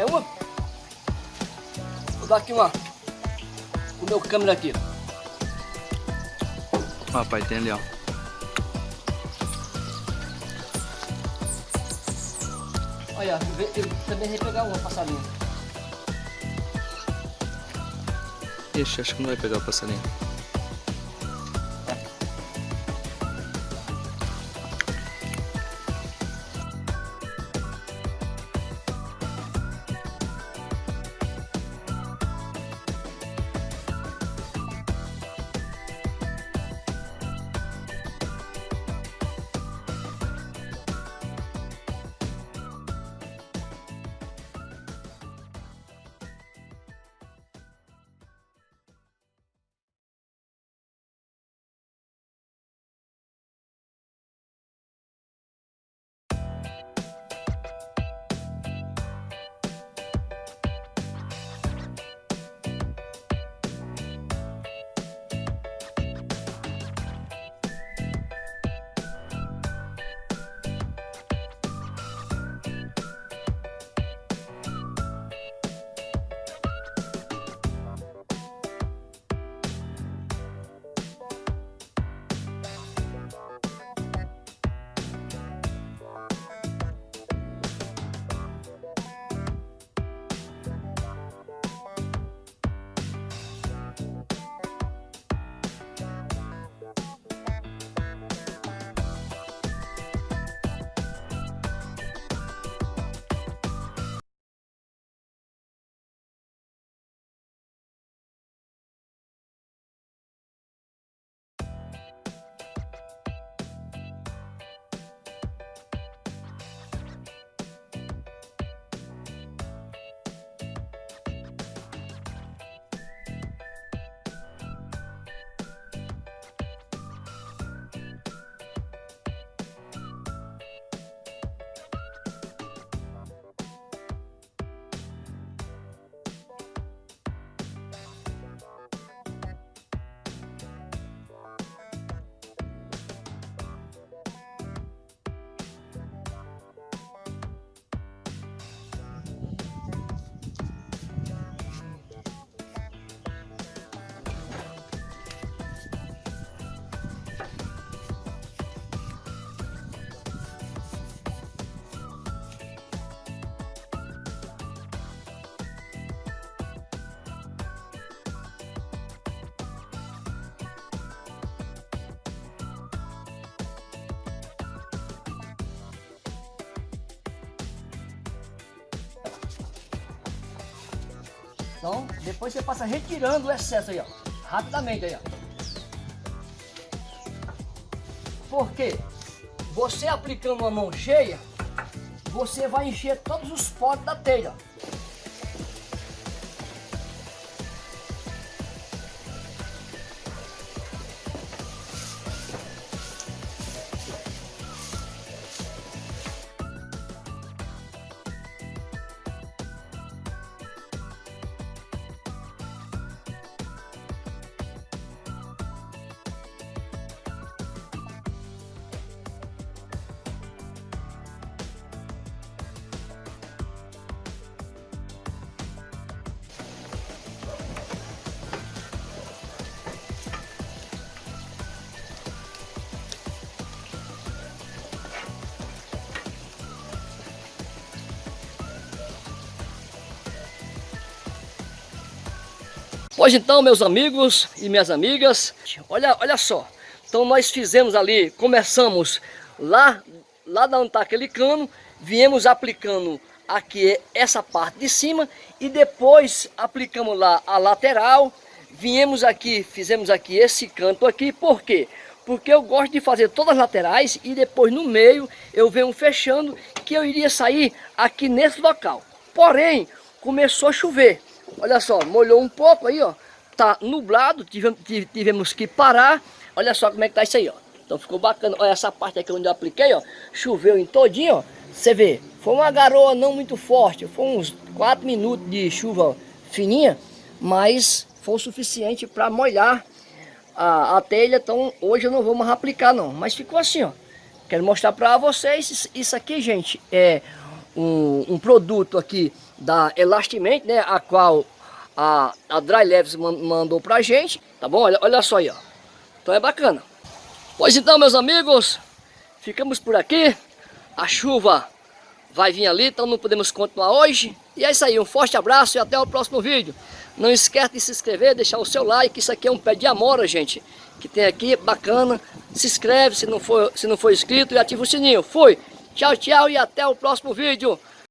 qualquer uma. Vou dar aqui uma. O meu câmera aqui. Rapaz, tem ali, ó. Olha, eu também repegar uma passarinho. Ixi, acho que não vai pegar o passarinho. Então, depois você passa retirando o excesso aí, ó. Rapidamente aí, ó. Porque você aplicando uma mão cheia, você vai encher todos os potes da telha. Hoje então, meus amigos e minhas amigas, olha, olha só. Então nós fizemos ali, começamos lá, lá da onde está aquele cano, viemos aplicando aqui essa parte de cima e depois aplicamos lá a lateral, viemos aqui, fizemos aqui esse canto aqui, por quê? Porque eu gosto de fazer todas as laterais e depois no meio eu venho fechando que eu iria sair aqui nesse local. Porém, começou a chover. Olha só, molhou um pouco aí, ó. Tá nublado, tivemos, que parar. Olha só como é que tá isso aí, ó. Então ficou bacana. Olha essa parte aqui onde eu apliquei, ó. Choveu em todinho, ó. Você vê, foi uma garoa não muito forte. Foi uns 4 minutos de chuva fininha. Mas foi o suficiente para molhar a, a telha. Então hoje eu não vou mais aplicar não. Mas ficou assim, ó. Quero mostrar para vocês. Isso aqui, gente, é um, um produto aqui da Elastiment, né, a qual a, a Dry Leves mandou pra gente, tá bom? Olha, olha só aí, ó. Então é bacana. Pois então, meus amigos, ficamos por aqui. A chuva vai vir ali, então não podemos continuar hoje. E é isso aí, um forte abraço e até o próximo vídeo. Não esquece de se inscrever, deixar o seu like, isso aqui é um pé de amora, gente. Que tem aqui, bacana. Se inscreve se não for, se não for inscrito e ativa o sininho. Fui! Tchau, tchau e até o próximo vídeo.